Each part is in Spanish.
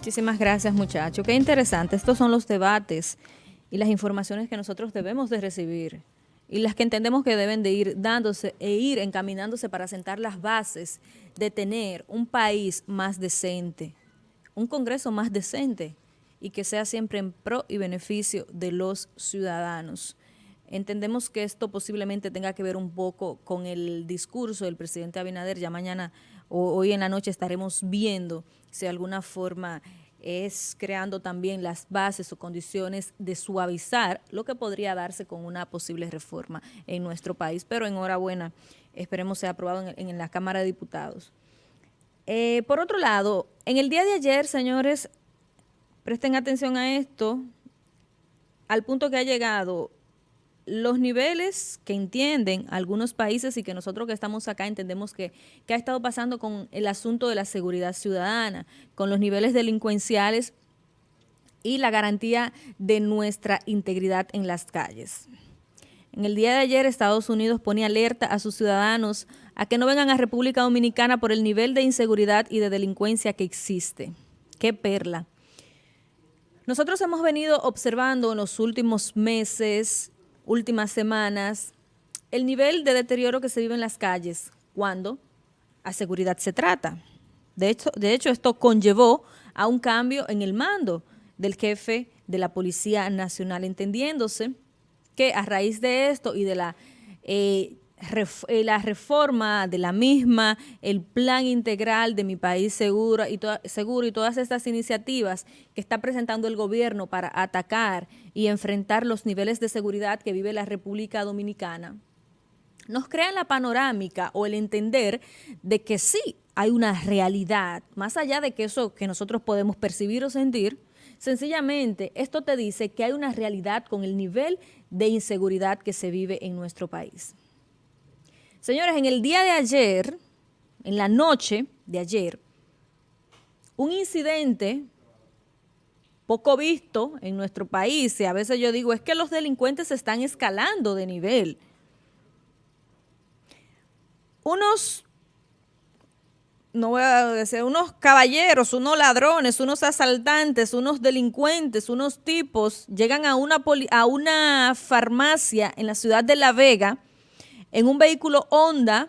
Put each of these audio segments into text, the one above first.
Muchísimas gracias, muchachos. Qué interesante. Estos son los debates y las informaciones que nosotros debemos de recibir y las que entendemos que deben de ir dándose e ir encaminándose para sentar las bases de tener un país más decente, un Congreso más decente y que sea siempre en pro y beneficio de los ciudadanos. Entendemos que esto posiblemente tenga que ver un poco con el discurso del presidente Abinader. Ya mañana o hoy en la noche estaremos viendo si de alguna forma es creando también las bases o condiciones de suavizar lo que podría darse con una posible reforma en nuestro país. Pero enhorabuena, esperemos sea aprobado en, la Cámara de Diputados. Eh, por otro lado, en el día de ayer, señores, presten atención a esto, al punto que ha llegado los niveles que entienden algunos países y que nosotros que estamos acá entendemos que, ha estado pasando con el asunto de la seguridad ciudadana, con los niveles delincuenciales y la garantía de nuestra integridad en las calles. En el día de ayer Estados Unidos pone alerta a sus ciudadanos a que no vengan a República Dominicana por el nivel de inseguridad y de delincuencia que existe. ¡Qué perla! Nosotros hemos venido observando en los últimos meses últimas semanas, el nivel de deterioro que se vive en las calles cuando a seguridad se trata. De hecho, de hecho, esto conllevó a un cambio en el mando del jefe de la Policía Nacional, entendiéndose que a raíz de esto y de la eh, eh, la reforma de la misma, el plan integral de mi país seguro y, seguro y todas estas iniciativas que está presentando el gobierno para atacar y enfrentar los niveles de seguridad que vive la República Dominicana, nos crean la panorámica o el entender de que sí hay una realidad, más allá de que eso que nosotros podemos percibir o sentir, sencillamente esto te dice que hay una realidad con el nivel de inseguridad que se vive en nuestro país. Señores, en el día de ayer, en la noche de ayer, un incidente poco visto en nuestro país, y a veces yo digo, es que los delincuentes están escalando de nivel. Unos, no voy a decir, unos caballeros, unos ladrones, unos asaltantes, unos delincuentes, unos tipos, llegan a una farmacia en la ciudad de La Vega, en un vehículo Honda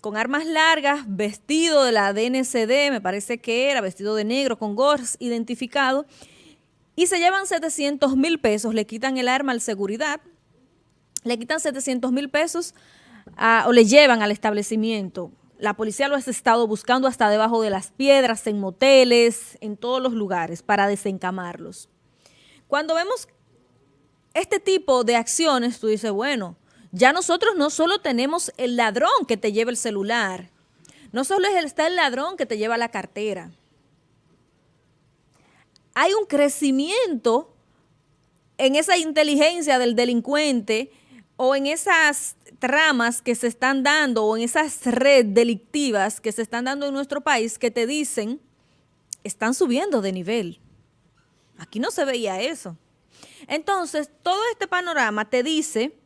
con armas largas, vestido de la DNCD, me parece que era, vestido de negro, con gorras identificado, y se llevan 700 mil pesos, le quitan el arma al seguridad, le quitan 700 mil pesos o le llevan al establecimiento. La policía lo ha estado buscando hasta debajo de las piedras, en moteles, en todos los lugares, para desencamarlos. Cuando vemos este tipo de acciones, tú dices, bueno, ya nosotros no solo tenemos el ladrón que te lleva el celular, no solo está el ladrón que te lleva la cartera. Hay un crecimiento en esa inteligencia del delincuente o en esas tramas que se están dando o en esas redes delictivas que se están dando en nuestro país que te dicen, están subiendo de nivel. Aquí no se veía eso. Entonces, todo este panorama te dice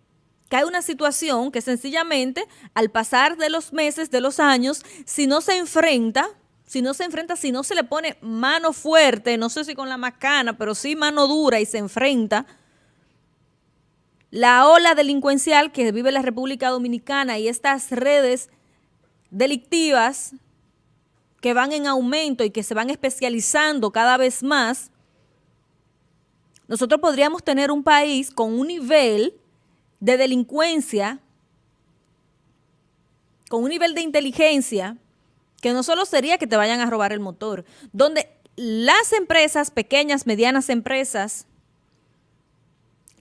hay una situación que sencillamente al pasar de los meses, de los años, si no se enfrenta, si no se enfrenta, si no se le pone mano fuerte, no sé si con la macana, pero sí mano dura y se enfrenta, la ola delincuencial que vive la República Dominicana y estas redes delictivas que van en aumento y que se van especializando cada vez más, nosotros podríamos tener un país con un nivel de delincuencia, con un nivel de inteligencia, que no solo sería que te vayan a robar el motor, donde las empresas, pequeñas, medianas empresas,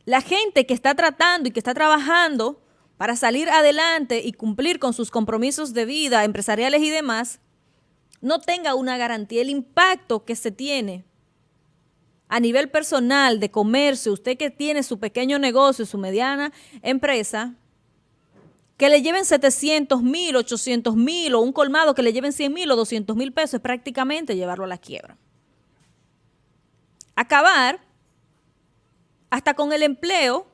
la gente que está tratando y que está trabajando para salir adelante y cumplir con sus compromisos de vida empresariales y demás, no tenga una garantía. El impacto que se tiene a nivel personal de comercio, usted que tiene su pequeño negocio, su mediana empresa, que le lleven 700 mil, 800 mil o un colmado que le lleven 100 mil o 200 mil pesos es prácticamente llevarlo a la quiebra. Acabar hasta con el empleo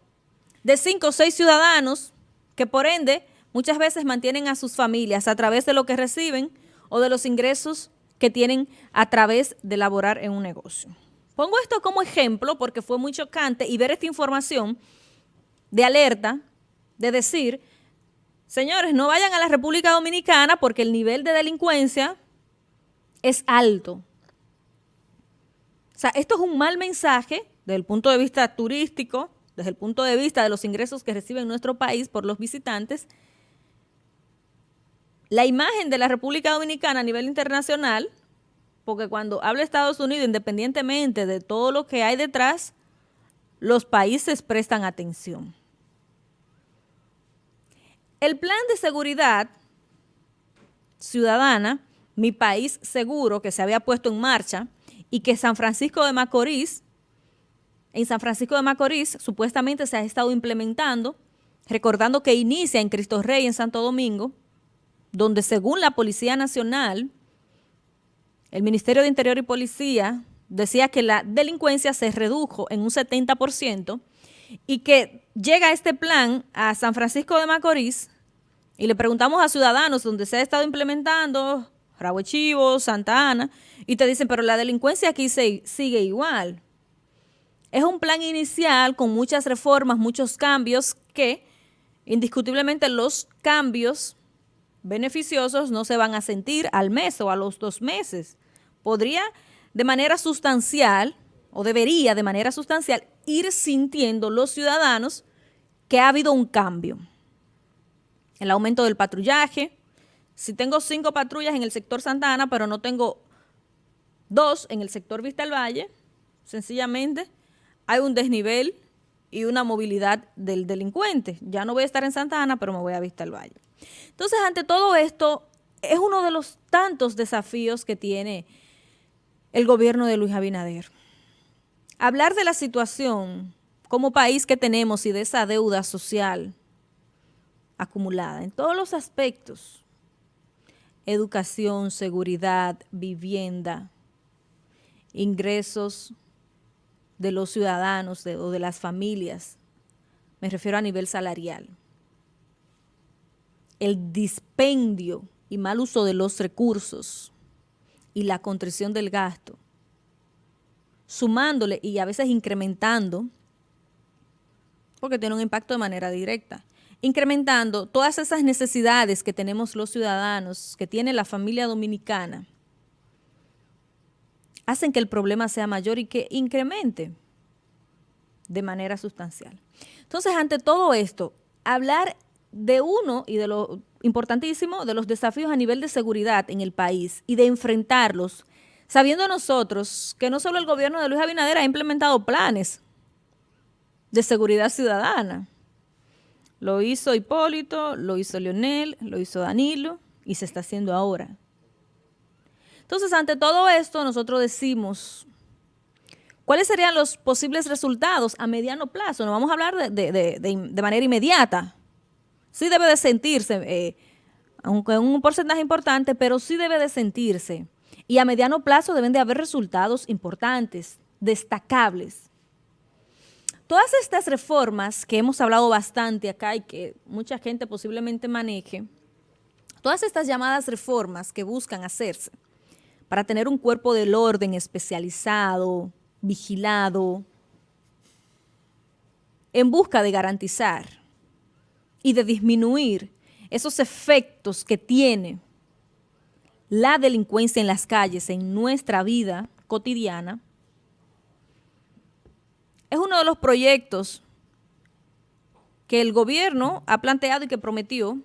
de cinco o seis ciudadanos que por ende muchas veces mantienen a sus familias a través de lo que reciben o de los ingresos que tienen a través de laborar en un negocio. Pongo esto como ejemplo porque fue muy chocante y ver esta información de alerta, de decir, señores, no vayan a la República Dominicana porque el nivel de delincuencia es alto. O sea, esto es un mal mensaje desde el punto de vista turístico, desde el punto de vista de los ingresos que recibe nuestro país por los visitantes, la imagen de la República Dominicana a nivel internacional, porque cuando habla Estados Unidos, independientemente de todo lo que hay detrás, los países prestan atención. El plan de seguridad ciudadana, Mi País Seguro, que se había puesto en marcha y que San Francisco de Macorís, en San Francisco de Macorís supuestamente se ha estado implementando, recordando que inicia en Cristo Rey, en Santo Domingo, donde según la Policía Nacional, el Ministerio de Interior y Policía decía que la delincuencia se redujo en un 70% y que llega este plan a San Francisco de Macorís y le preguntamos a ciudadanos donde se ha estado implementando, Rabo Chivo, Santa Ana, y te dicen, pero la delincuencia aquí sigue igual. Es un plan inicial con muchas reformas, muchos cambios que indiscutiblemente los cambios beneficiosos no se van a sentir al mes o a los dos meses. Podría de manera sustancial, o debería de manera sustancial, ir sintiendo los ciudadanos que ha habido un cambio. El aumento del patrullaje. Si tengo cinco patrullas en el sector Santa Ana, pero no tengo dos en el sector Vista al Valle, sencillamente hay un desnivel y una movilidad del delincuente. Ya no voy a estar en Santa Ana, pero me voy a Vista al Valle. Entonces, ante todo esto, es uno de los tantos desafíos que tiene el gobierno de Luis Abinader. Hablar de la situación como país que tenemos y de esa deuda social acumulada en todos los aspectos, educación, seguridad, vivienda, ingresos de los ciudadanos o de las familias, me refiero a nivel salarial. El dispendio y mal uso de los recursos y la contrición del gasto, sumándole y a veces incrementando, porque tiene un impacto de manera directa, incrementando todas esas necesidades que tenemos los ciudadanos, que tiene la familia dominicana, hacen que el problema sea mayor y que incremente de manera sustancial. Entonces, ante todo esto, hablar de uno y de lo importantísimo de los desafíos a nivel de seguridad en el país y de enfrentarlos, sabiendo nosotros que no solo el gobierno de Luis Abinader ha implementado planes de seguridad ciudadana. Lo hizo Hipólito, lo hizo Leonel, lo hizo Danilo y se está haciendo ahora. Entonces, ante todo esto, nosotros decimos, ¿cuáles serían los posibles resultados a mediano plazo? No vamos a hablar de, de manera inmediata, sí debe de sentirse, eh, aunque un porcentaje importante, pero sí debe de sentirse. Y a mediano plazo deben de haber resultados importantes, destacables. Todas estas reformas que hemos hablado bastante acá y que mucha gente posiblemente maneje, todas estas llamadas reformas que buscan hacerse para tener un cuerpo del orden especializado, vigilado, en busca de garantizar y de disminuir esos efectos que tiene la delincuencia en las calles, en nuestra vida cotidiana, es uno de los proyectos que el gobierno ha planteado y que prometió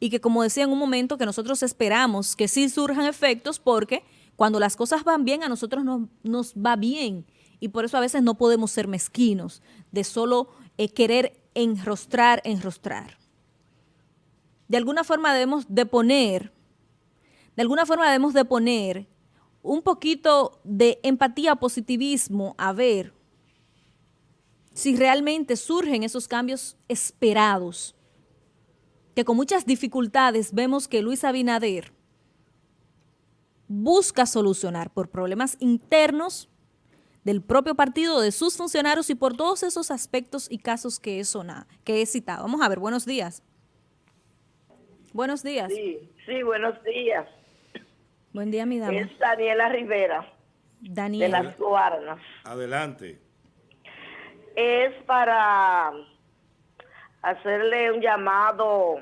y que como decía en un momento que nosotros esperamos que sí surjan efectos porque cuando las cosas van bien a nosotros nos, va bien y por eso a veces no podemos ser mezquinos de solo eh, querer enrostrar, enrostrar. De alguna forma debemos de poner, de alguna forma debemos de poner un poquito de empatía, positivismo, a ver si realmente surgen esos cambios esperados, que con muchas dificultades vemos que Luis Abinader busca solucionar por problemas internos del propio partido, de sus funcionarios y por todos esos aspectos y casos que he, sonado, que he citado. Vamos a ver, buenos días. Buenos días. Sí, sí, buenos días. Buen día, mi dama. Es Daniela Rivera, de las Guaranas. Adelante. Es para hacerle un llamado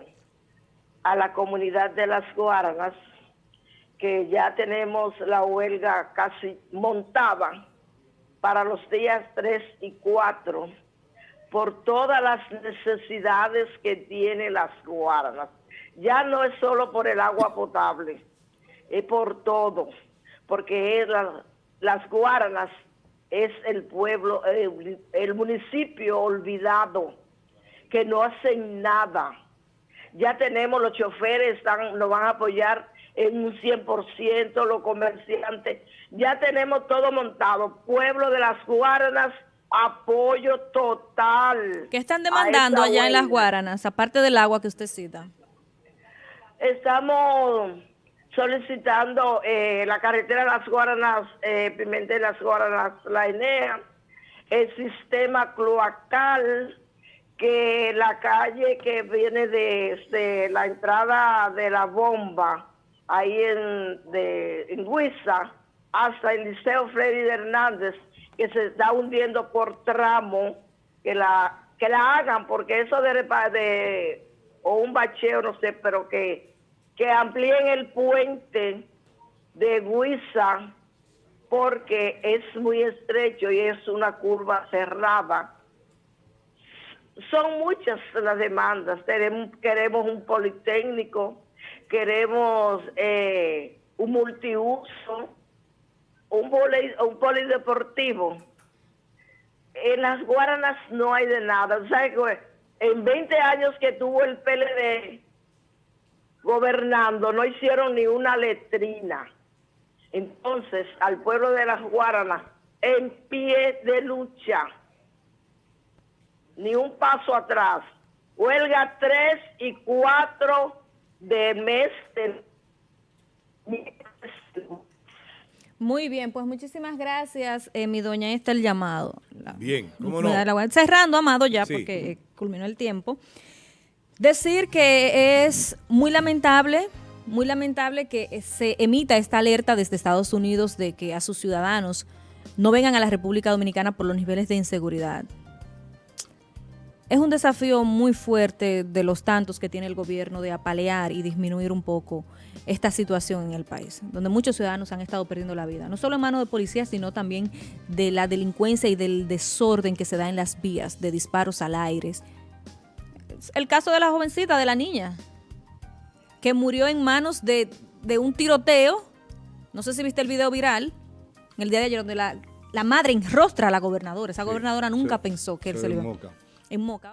a la comunidad de las Guaranas, que ya tenemos la huelga casi montada para los días 3 y 4 por todas las necesidades que tiene las Guaranas. Ya no es solo por el agua potable, es por todo, porque las Guaranas es el pueblo, el municipio olvidado, que no hacen nada. Ya tenemos los choferes, están, nos van a apoyar en un 100%, los comerciantes. Ya tenemos todo montado. Pueblo de las Guaranas, apoyo total. ¿Qué están demandando allá en las Guaranas, aparte del agua que usted cita? Estamos solicitando eh, la carretera de las Guaranas, eh, Pimentel las Guaranas, la ENEA, el sistema cloacal, que la calle que viene desde la entrada de la bomba, ahí en, de, en Huiza, hasta el Liceo Freddy Hernández, que se está hundiendo por tramo, que la que la hagan, porque eso de, de o un bacheo, no sé, pero que, que amplíen el puente de Huiza, porque es muy estrecho y es una curva cerrada. Son muchas las demandas. queremos un politécnico, queremos eh, un multiuso, un, un polideportivo. En las Guaranas no hay de nada. En 20 años que tuvo el PLD gobernando, no hicieron ni una letrina. Entonces, al pueblo de las Guaranas, en pie de lucha, ni un paso atrás. Huelga 3 y 4 de mes de muy bien, pues muchísimas gracias, eh, mi doña. Ahí está el llamado. bien, ¿cómo no? Cerrando, Amado, ya, porque culminó el tiempo. Decir que es muy lamentable, muy lamentable que se emita esta alerta desde Estados Unidos de que a sus ciudadanos no vengan a la República Dominicana por los niveles de inseguridad. Es un desafío muy fuerte de los tantos que tiene el gobierno de apalear y disminuir un poco esta situación en el país, donde muchos ciudadanos han estado perdiendo la vida, no solo en manos de policías, sino también de la delincuencia y del desorden que se da en las vías, de disparos al aire. El caso de la jovencita, de la niña, que murió en manos de, un tiroteo, no sé si viste el video viral, en el día de ayer, donde la, la madre enrostra a la gobernadora, esa gobernadora nunca pensó que él se le iba... En Moca.